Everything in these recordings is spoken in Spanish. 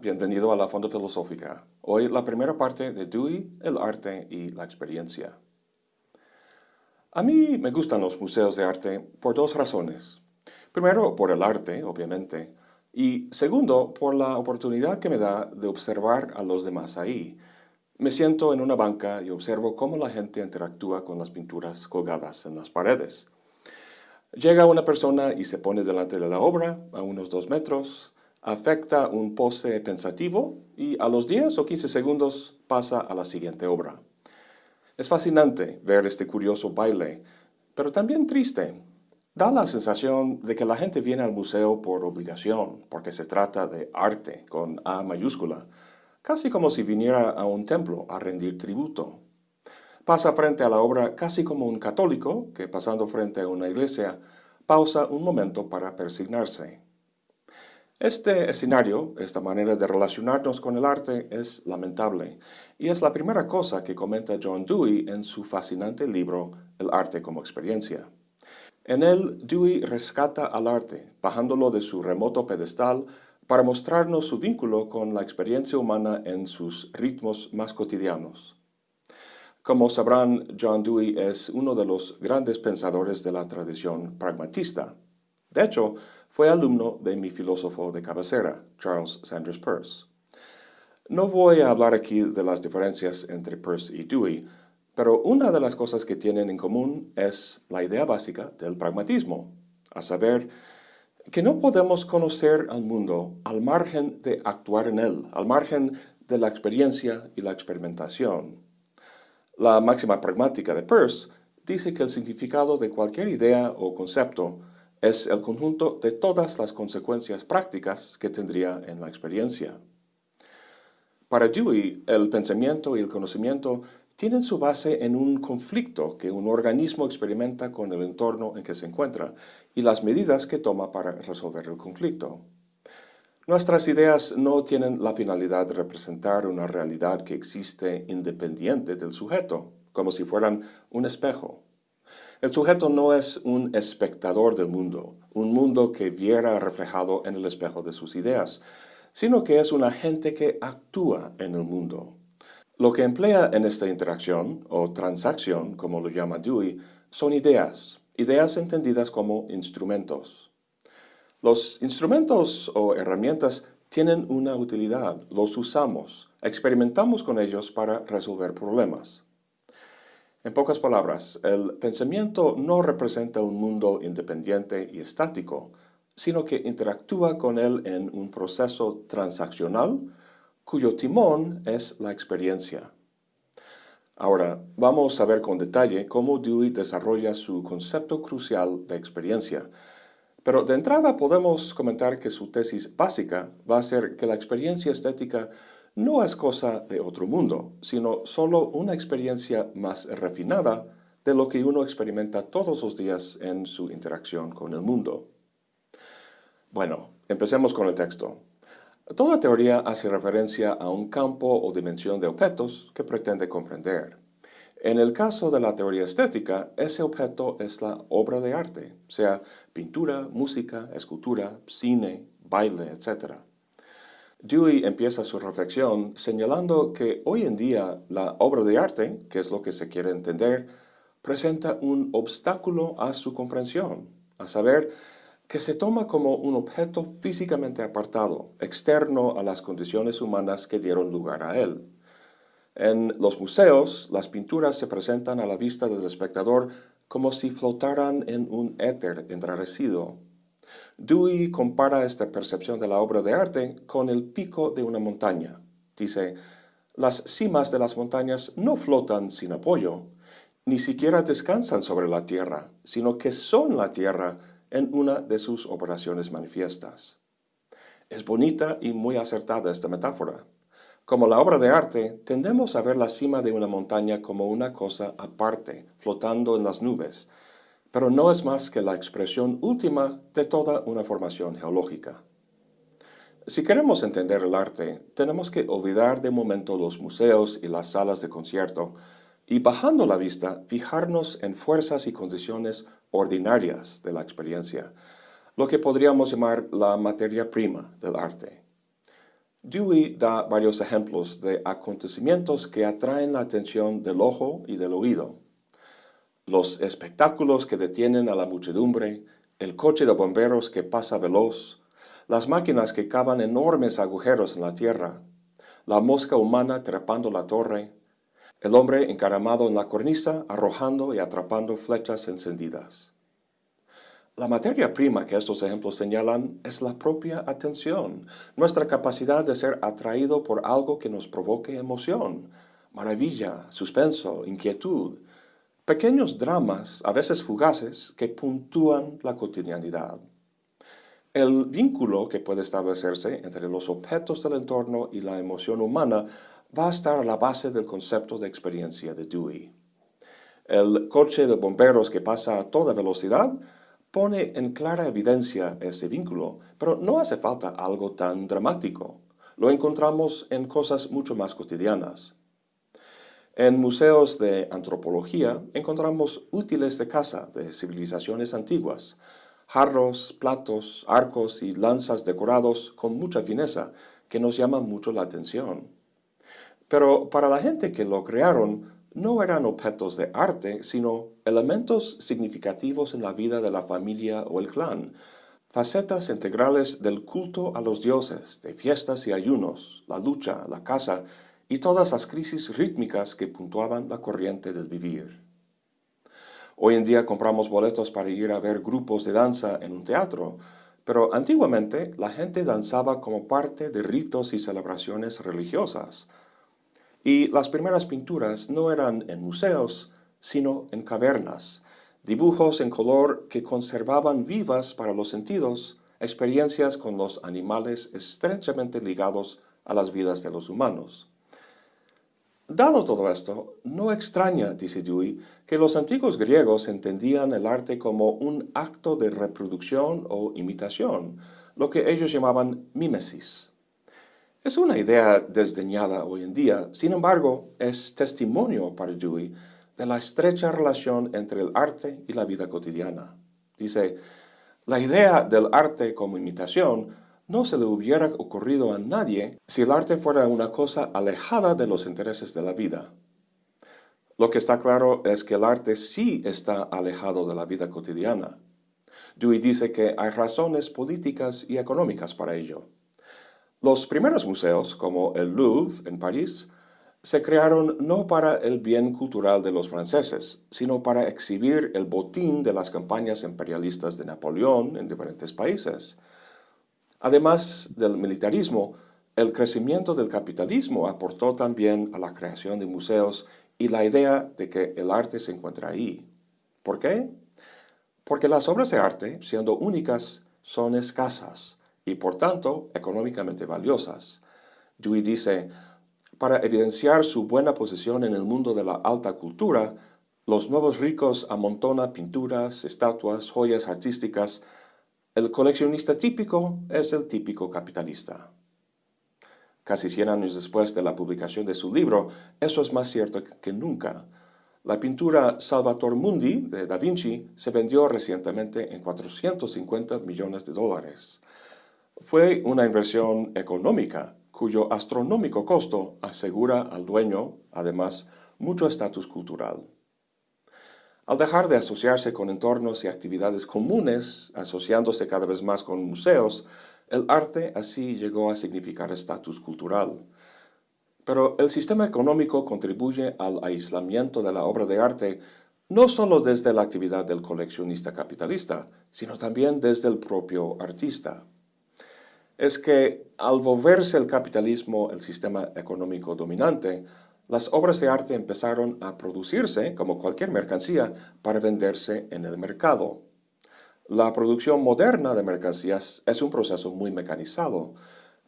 Bienvenido a la Fonda Filosófica. Hoy la primera parte de Dewey, el arte y la experiencia. A mí me gustan los museos de arte por dos razones. Primero, por el arte, obviamente, y segundo, por la oportunidad que me da de observar a los demás ahí. Me siento en una banca y observo cómo la gente interactúa con las pinturas colgadas en las paredes. Llega una persona y se pone delante de la obra, a unos dos metros, afecta un pose pensativo y a los 10 o 15 segundos pasa a la siguiente obra. Es fascinante ver este curioso baile, pero también triste. Da la sensación de que la gente viene al museo por obligación, porque se trata de arte con A mayúscula, casi como si viniera a un templo a rendir tributo. Pasa frente a la obra casi como un católico que, pasando frente a una iglesia, pausa un momento para persignarse. Este escenario, esta manera de relacionarnos con el arte es lamentable y es la primera cosa que comenta John Dewey en su fascinante libro El arte como experiencia. En él, Dewey rescata al arte, bajándolo de su remoto pedestal para mostrarnos su vínculo con la experiencia humana en sus ritmos más cotidianos. Como sabrán, John Dewey es uno de los grandes pensadores de la tradición pragmatista. De hecho, fue alumno de mi filósofo de cabecera, Charles Sanders Peirce. No voy a hablar aquí de las diferencias entre Peirce y Dewey, pero una de las cosas que tienen en común es la idea básica del pragmatismo, a saber, que no podemos conocer al mundo al margen de actuar en él, al margen de la experiencia y la experimentación. La máxima pragmática de Peirce dice que el significado de cualquier idea o concepto es el conjunto de todas las consecuencias prácticas que tendría en la experiencia. Para Dewey, el pensamiento y el conocimiento tienen su base en un conflicto que un organismo experimenta con el entorno en que se encuentra y las medidas que toma para resolver el conflicto. Nuestras ideas no tienen la finalidad de representar una realidad que existe independiente del sujeto, como si fueran un espejo. El sujeto no es un espectador del mundo, un mundo que viera reflejado en el espejo de sus ideas, sino que es un agente que actúa en el mundo. Lo que emplea en esta interacción, o transacción, como lo llama Dewey, son ideas, ideas entendidas como instrumentos. Los instrumentos o herramientas tienen una utilidad, los usamos, experimentamos con ellos para resolver problemas. En pocas palabras, el pensamiento no representa un mundo independiente y estático, sino que interactúa con él en un proceso transaccional cuyo timón es la experiencia. Ahora, vamos a ver con detalle cómo Dewey desarrolla su concepto crucial de experiencia. Pero de entrada podemos comentar que su tesis básica va a ser que la experiencia estética no es cosa de otro mundo, sino solo una experiencia más refinada de lo que uno experimenta todos los días en su interacción con el mundo. Bueno, empecemos con el texto. Toda teoría hace referencia a un campo o dimensión de objetos que pretende comprender. En el caso de la teoría estética, ese objeto es la obra de arte, sea pintura, música, escultura, cine, baile, etc. Dewey empieza su reflexión señalando que hoy en día la obra de arte, que es lo que se quiere entender, presenta un obstáculo a su comprensión, a saber, que se toma como un objeto físicamente apartado, externo a las condiciones humanas que dieron lugar a él. En los museos, las pinturas se presentan a la vista del espectador como si flotaran en un éter enrarecido, Dewey compara esta percepción de la obra de arte con el pico de una montaña. Dice, las cimas de las montañas no flotan sin apoyo, ni siquiera descansan sobre la tierra, sino que son la tierra en una de sus operaciones manifiestas. Es bonita y muy acertada esta metáfora. Como la obra de arte, tendemos a ver la cima de una montaña como una cosa aparte, flotando en las nubes, pero no es más que la expresión última de toda una formación geológica. Si queremos entender el arte, tenemos que olvidar de momento los museos y las salas de concierto y bajando la vista, fijarnos en fuerzas y condiciones ordinarias de la experiencia, lo que podríamos llamar la materia prima del arte. Dewey da varios ejemplos de acontecimientos que atraen la atención del ojo y del oído. Los espectáculos que detienen a la muchedumbre, el coche de bomberos que pasa veloz, las máquinas que cavan enormes agujeros en la tierra, la mosca humana trepando la torre, el hombre encaramado en la cornisa arrojando y atrapando flechas encendidas. La materia prima que estos ejemplos señalan es la propia atención, nuestra capacidad de ser atraído por algo que nos provoque emoción, maravilla, suspenso, inquietud, pequeños dramas, a veces fugaces, que puntúan la cotidianidad. El vínculo que puede establecerse entre los objetos del entorno y la emoción humana va a estar a la base del concepto de experiencia de Dewey. El coche de bomberos que pasa a toda velocidad pone en clara evidencia ese vínculo, pero no hace falta algo tan dramático. Lo encontramos en cosas mucho más cotidianas. En museos de antropología encontramos útiles de casa de civilizaciones antiguas, jarros, platos, arcos y lanzas decorados con mucha fineza que nos llaman mucho la atención. Pero para la gente que lo crearon, no eran objetos de arte, sino elementos significativos en la vida de la familia o el clan, facetas integrales del culto a los dioses, de fiestas y ayunos, la lucha, la caza y todas las crisis rítmicas que puntuaban la corriente del vivir. Hoy en día compramos boletos para ir a ver grupos de danza en un teatro, pero antiguamente la gente danzaba como parte de ritos y celebraciones religiosas, y las primeras pinturas no eran en museos, sino en cavernas, dibujos en color que conservaban vivas para los sentidos experiencias con los animales estrechamente ligados a las vidas de los humanos. Dado todo esto, no extraña, dice Dewey, que los antiguos griegos entendían el arte como un acto de reproducción o imitación, lo que ellos llamaban mímesis. Es una idea desdeñada hoy en día, sin embargo, es testimonio para Dewey de la estrecha relación entre el arte y la vida cotidiana. Dice, la idea del arte como imitación no se le hubiera ocurrido a nadie si el arte fuera una cosa alejada de los intereses de la vida. Lo que está claro es que el arte sí está alejado de la vida cotidiana. Dewey dice que hay razones políticas y económicas para ello. Los primeros museos, como el Louvre en París, se crearon no para el bien cultural de los franceses, sino para exhibir el botín de las campañas imperialistas de Napoleón en diferentes países. Además del militarismo, el crecimiento del capitalismo aportó también a la creación de museos y la idea de que el arte se encuentra ahí. ¿Por qué? Porque las obras de arte, siendo únicas, son escasas y por tanto económicamente valiosas. Dewey dice, para evidenciar su buena posición en el mundo de la alta cultura, los nuevos ricos amontonan pinturas, estatuas, joyas artísticas. El coleccionista típico es el típico capitalista. Casi 100 años después de la publicación de su libro, eso es más cierto que nunca. La pintura Salvator Mundi de Da Vinci se vendió recientemente en 450 millones de dólares. Fue una inversión económica cuyo astronómico costo asegura al dueño, además, mucho estatus cultural. Al dejar de asociarse con entornos y actividades comunes, asociándose cada vez más con museos, el arte así llegó a significar estatus cultural. Pero el sistema económico contribuye al aislamiento de la obra de arte no solo desde la actividad del coleccionista capitalista, sino también desde el propio artista es que al volverse el capitalismo el sistema económico dominante, las obras de arte empezaron a producirse como cualquier mercancía para venderse en el mercado. La producción moderna de mercancías es un proceso muy mecanizado,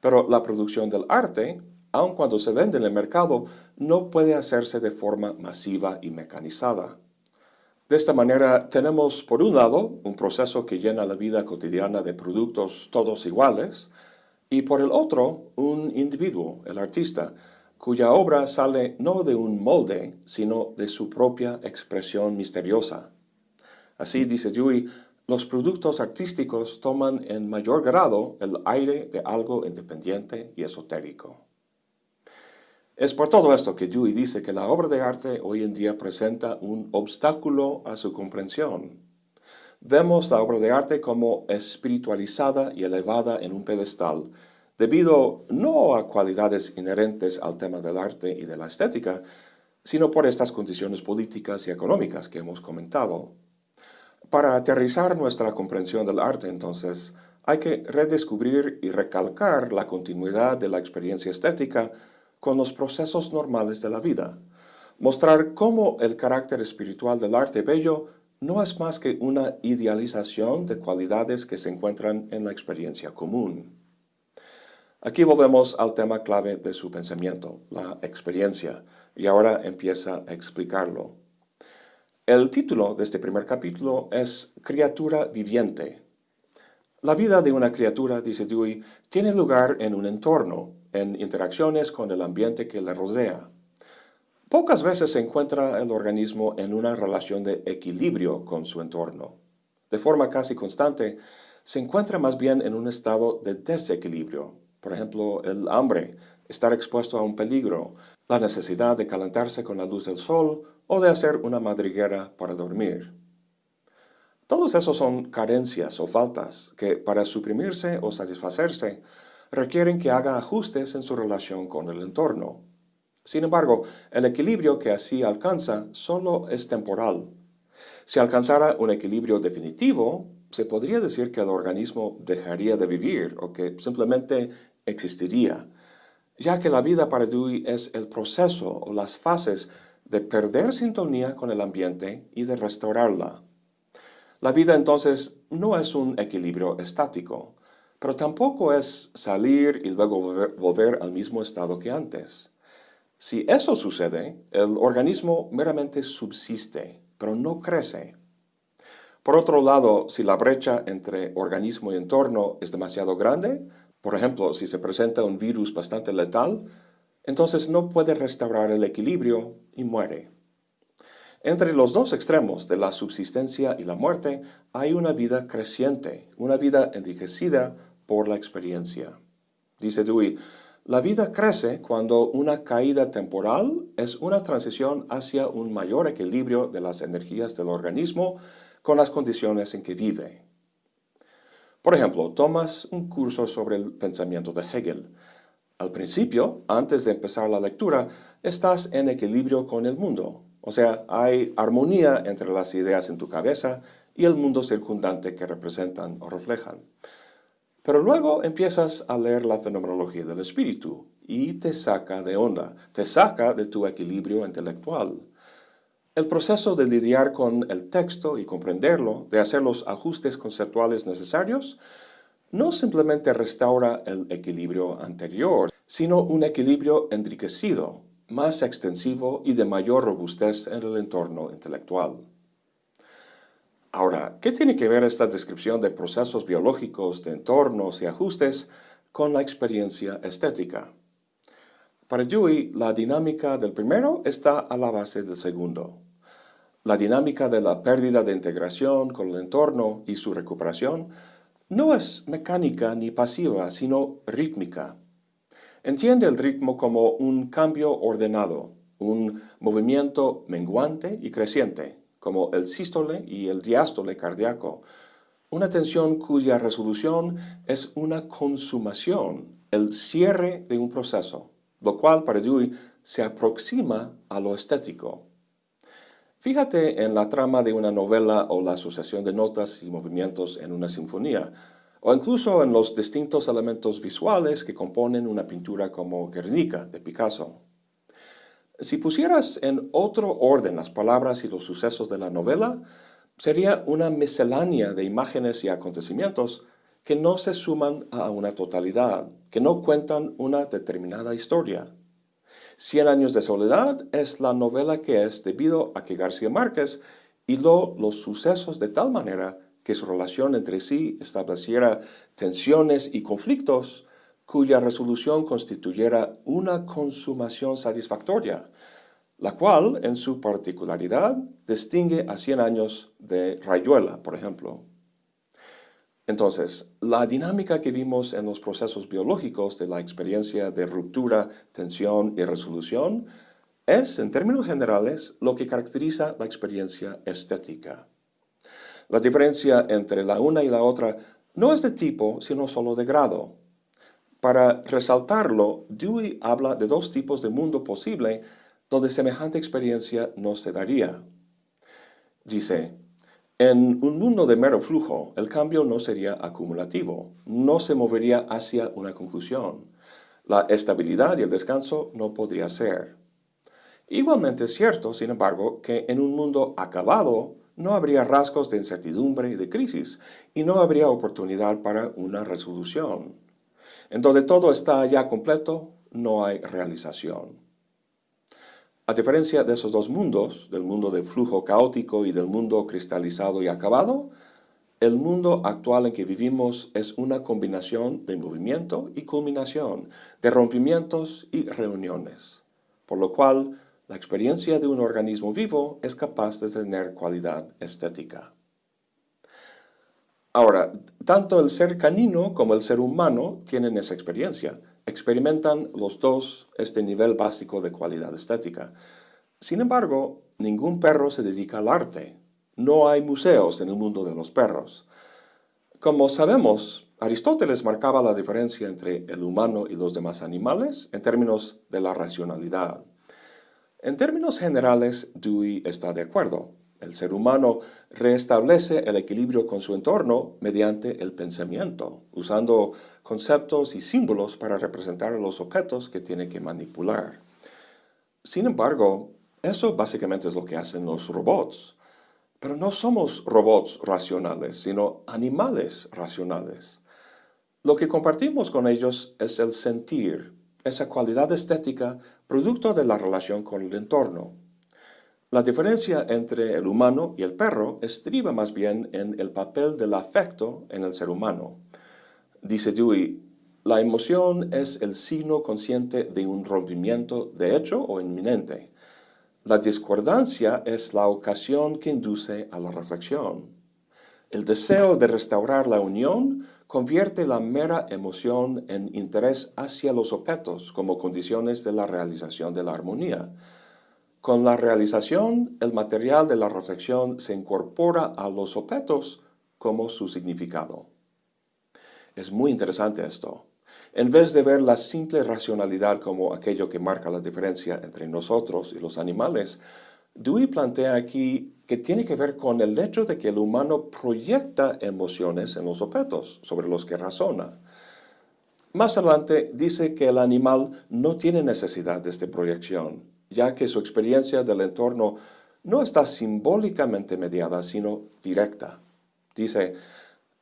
pero la producción del arte, aun cuando se vende en el mercado, no puede hacerse de forma masiva y mecanizada. De esta manera tenemos, por un lado, un proceso que llena la vida cotidiana de productos todos iguales, y por el otro, un individuo, el artista, cuya obra sale no de un molde, sino de su propia expresión misteriosa. Así, dice Dewey, los productos artísticos toman en mayor grado el aire de algo independiente y esotérico. Es por todo esto que Dewey dice que la obra de arte hoy en día presenta un obstáculo a su comprensión. Vemos la obra de arte como espiritualizada y elevada en un pedestal, debido no a cualidades inherentes al tema del arte y de la estética, sino por estas condiciones políticas y económicas que hemos comentado. Para aterrizar nuestra comprensión del arte, entonces, hay que redescubrir y recalcar la continuidad de la experiencia estética con los procesos normales de la vida. Mostrar cómo el carácter espiritual del arte bello no es más que una idealización de cualidades que se encuentran en la experiencia común. Aquí volvemos al tema clave de su pensamiento, la experiencia, y ahora empieza a explicarlo. El título de este primer capítulo es Criatura viviente. La vida de una criatura, dice Dewey, tiene lugar en un entorno, en interacciones con el ambiente que le rodea. Pocas veces se encuentra el organismo en una relación de equilibrio con su entorno. De forma casi constante, se encuentra más bien en un estado de desequilibrio. Por ejemplo, el hambre, estar expuesto a un peligro, la necesidad de calentarse con la luz del sol o de hacer una madriguera para dormir. Todos esos son carencias o faltas que, para suprimirse o satisfacerse, requieren que haga ajustes en su relación con el entorno. Sin embargo, el equilibrio que así alcanza solo es temporal. Si alcanzara un equilibrio definitivo, se podría decir que el organismo dejaría de vivir o que simplemente existiría, ya que la vida para Dewey es el proceso o las fases de perder sintonía con el ambiente y de restaurarla. La vida entonces no es un equilibrio estático, pero tampoco es salir y luego volver, al mismo estado que antes. Si eso sucede, el organismo meramente subsiste, pero no crece. Por otro lado, si la brecha entre organismo y entorno es demasiado grande, por ejemplo, si se presenta un virus bastante letal, entonces no puede restaurar el equilibrio y muere. Entre los dos extremos de la subsistencia y la muerte hay una vida creciente, una vida enriquecida por la experiencia. Dice Dewey, la vida crece cuando una caída temporal es una transición hacia un mayor equilibrio de las energías del organismo con las condiciones en que vive. Por ejemplo, tomas un curso sobre el pensamiento de Hegel. Al principio, antes de empezar la lectura, estás en equilibrio con el mundo. O sea, hay armonía entre las ideas en tu cabeza y el mundo circundante que representan o reflejan. Pero luego empiezas a leer la fenomenología del espíritu y te saca de onda, te saca de tu equilibrio intelectual. El proceso de lidiar con el texto y comprenderlo, de hacer los ajustes conceptuales necesarios, no simplemente restaura el equilibrio anterior, sino un equilibrio enriquecido, más extensivo y de mayor robustez en el entorno intelectual. Ahora, ¿qué tiene que ver esta descripción de procesos biológicos, de entornos y ajustes con la experiencia estética? Para Dewey, la dinámica del primero está a la base del segundo. La dinámica de la pérdida de integración con el entorno y su recuperación no es mecánica ni pasiva, sino rítmica. Entiende el ritmo como un cambio ordenado, un movimiento menguante y creciente, como el sístole y el diástole cardíaco, una tensión cuya resolución es una consumación, el cierre de un proceso, lo cual para Dewey se aproxima a lo estético. Fíjate en la trama de una novela o la asociación de notas y movimientos en una sinfonía, o incluso en los distintos elementos visuales que componen una pintura como Guernica de Picasso. Si pusieras en otro orden las palabras y los sucesos de la novela, sería una miscelánea de imágenes y acontecimientos que no se suman a una totalidad, que no cuentan una determinada historia. Cien años de soledad es la novela que es debido a que García Márquez hiló los sucesos de tal manera que su relación entre sí estableciera tensiones y conflictos cuya resolución constituyera una consumación satisfactoria, la cual, en su particularidad, distingue a 100 años de Rayuela, por ejemplo. Entonces, la dinámica que vimos en los procesos biológicos de la experiencia de ruptura, tensión y resolución es, en términos generales, lo que caracteriza la experiencia estética. La diferencia entre la una y la otra no es de tipo, sino solo de grado. Para resaltarlo, Dewey habla de dos tipos de mundo posible donde semejante experiencia no se daría. Dice, en un mundo de mero flujo, el cambio no sería acumulativo, no se movería hacia una conclusión. La estabilidad y el descanso no podría ser. Igualmente es cierto, sin embargo, que en un mundo acabado no habría rasgos de incertidumbre y de crisis, y no habría oportunidad para una resolución. En donde todo está ya completo, no hay realización. A diferencia de esos dos mundos, del mundo de flujo caótico y del mundo cristalizado y acabado, el mundo actual en que vivimos es una combinación de movimiento y culminación, de rompimientos y reuniones, por lo cual la experiencia de un organismo vivo es capaz de tener cualidad estética. Ahora, tanto el ser canino como el ser humano tienen esa experiencia. Experimentan los dos este nivel básico de cualidad estética. Sin embargo, ningún perro se dedica al arte. No hay museos en el mundo de los perros. Como sabemos, Aristóteles marcaba la diferencia entre el humano y los demás animales en términos de la racionalidad. En términos generales, Dewey está de acuerdo. El ser humano restablece el equilibrio con su entorno mediante el pensamiento, usando conceptos y símbolos para representar los objetos que tiene que manipular. Sin embargo, eso básicamente es lo que hacen los robots. Pero no somos robots racionales, sino animales racionales. Lo que compartimos con ellos es el sentir, esa cualidad estética producto de la relación con el entorno. La diferencia entre el humano y el perro estriba más bien en el papel del afecto en el ser humano. Dice Dewey, la emoción es el signo consciente de un rompimiento de hecho o inminente. La discordancia es la ocasión que induce a la reflexión. El deseo de restaurar la unión convierte la mera emoción en interés hacia los objetos como condiciones de la realización de la armonía. Con la realización, el material de la reflexión se incorpora a los objetos como su significado. Es muy interesante esto. En vez de ver la simple racionalidad como aquello que marca la diferencia entre nosotros y los animales, Dewey plantea aquí que tiene que ver con el hecho de que el humano proyecta emociones en los objetos sobre los que razona. Más adelante dice que el animal no tiene necesidad de esta proyección, ya que su experiencia del entorno no está simbólicamente mediada, sino directa. Dice,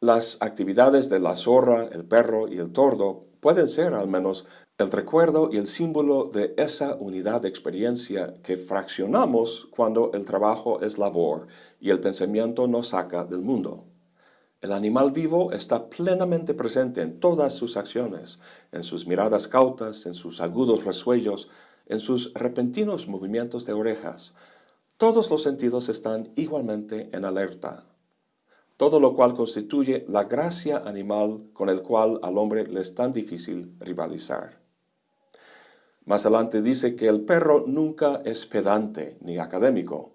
las actividades de la zorra, el perro y el tordo pueden ser al menos el recuerdo y el símbolo de esa unidad de experiencia que fraccionamos cuando el trabajo es labor y el pensamiento nos saca del mundo. El animal vivo está plenamente presente en todas sus acciones, en sus miradas cautas, en sus agudos resuellos, en sus repentinos movimientos de orejas. Todos los sentidos están igualmente en alerta todo lo cual constituye la gracia animal con el cual al hombre le es tan difícil rivalizar. Más adelante dice que el perro nunca es pedante ni académico.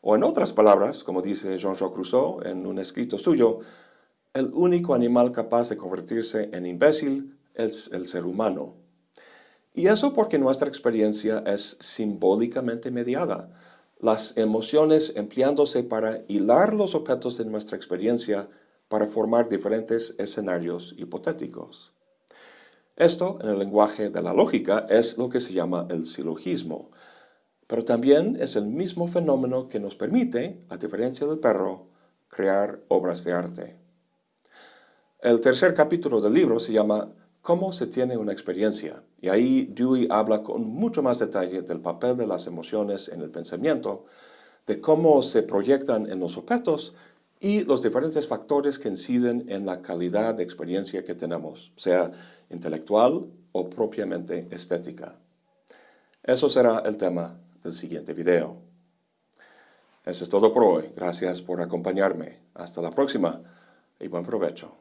O en otras palabras, como dice Jean-Jacques Rousseau en un escrito suyo, el único animal capaz de convertirse en imbécil es el ser humano. Y eso porque nuestra experiencia es simbólicamente mediada. Las emociones empleándose para hilar los objetos de nuestra experiencia para formar diferentes escenarios hipotéticos. Esto, en el lenguaje de la lógica, es lo que se llama el silogismo, pero también es el mismo fenómeno que nos permite, a diferencia del perro, crear obras de arte. El tercer capítulo del libro se llama ¿Cómo se tiene una experiencia? Y ahí Dewey habla con mucho más detalle del papel de las emociones en el pensamiento, de cómo se proyectan en los objetos y los diferentes factores que inciden en la calidad de experiencia que tenemos, sea intelectual o propiamente estética. Eso será el tema del siguiente video. Eso es todo por hoy. Gracias por acompañarme. Hasta la próxima y buen provecho.